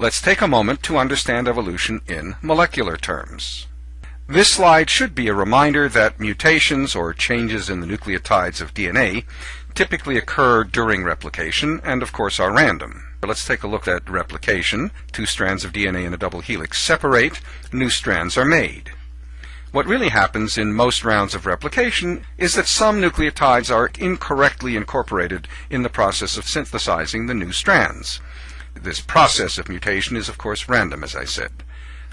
Let's take a moment to understand evolution in molecular terms. This slide should be a reminder that mutations or changes in the nucleotides of DNA typically occur during replication and of course are random. But let's take a look at replication. Two strands of DNA in a double helix separate, new strands are made. What really happens in most rounds of replication is that some nucleotides are incorrectly incorporated in the process of synthesizing the new strands. This process of mutation is of course random, as I said.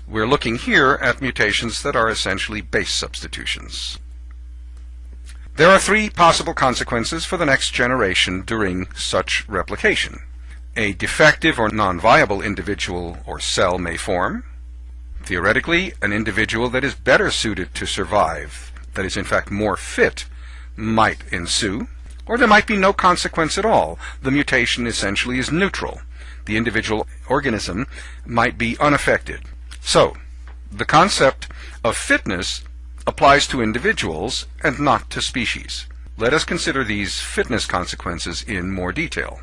We're looking here at mutations that are essentially base substitutions. There are three possible consequences for the next generation during such replication. A defective or non-viable individual or cell may form. Theoretically, an individual that is better suited to survive, that is in fact more fit, might ensue. Or there might be no consequence at all. The mutation essentially is neutral. The individual organism might be unaffected. So, the concept of fitness applies to individuals and not to species. Let us consider these fitness consequences in more detail.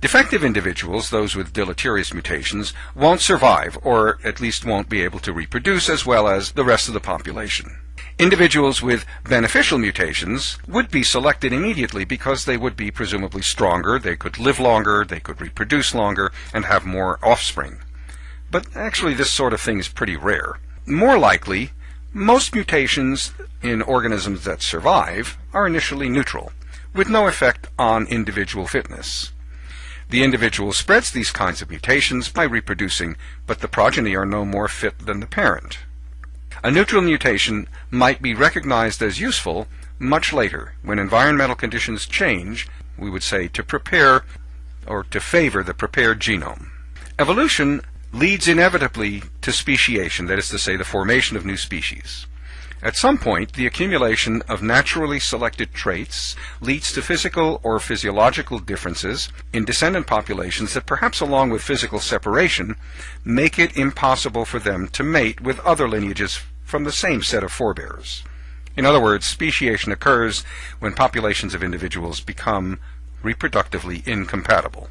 Defective individuals, those with deleterious mutations, won't survive, or at least won't be able to reproduce as well as the rest of the population. Individuals with beneficial mutations would be selected immediately because they would be presumably stronger, they could live longer, they could reproduce longer, and have more offspring. But actually this sort of thing is pretty rare. More likely, most mutations in organisms that survive are initially neutral, with no effect on individual fitness. The individual spreads these kinds of mutations by reproducing, but the progeny are no more fit than the parent. A neutral mutation might be recognized as useful much later, when environmental conditions change, we would say, to prepare or to favor the prepared genome. Evolution leads inevitably to speciation, that is to say, the formation of new species. At some point, the accumulation of naturally selected traits leads to physical or physiological differences in descendant populations that perhaps along with physical separation make it impossible for them to mate with other lineages from the same set of forebears. In other words, speciation occurs when populations of individuals become reproductively incompatible.